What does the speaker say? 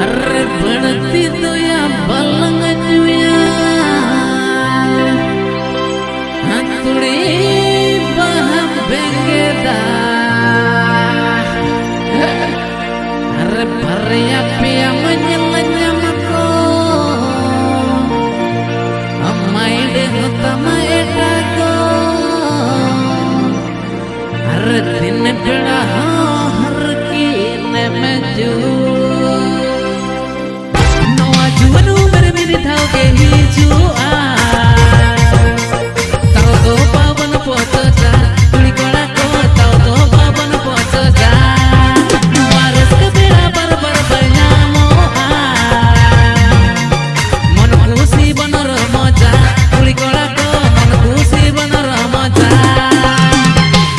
Arre badati doya balangajya Aturi bahbengeda Arre barya piya manyalanyamako Ammaide hutamae do.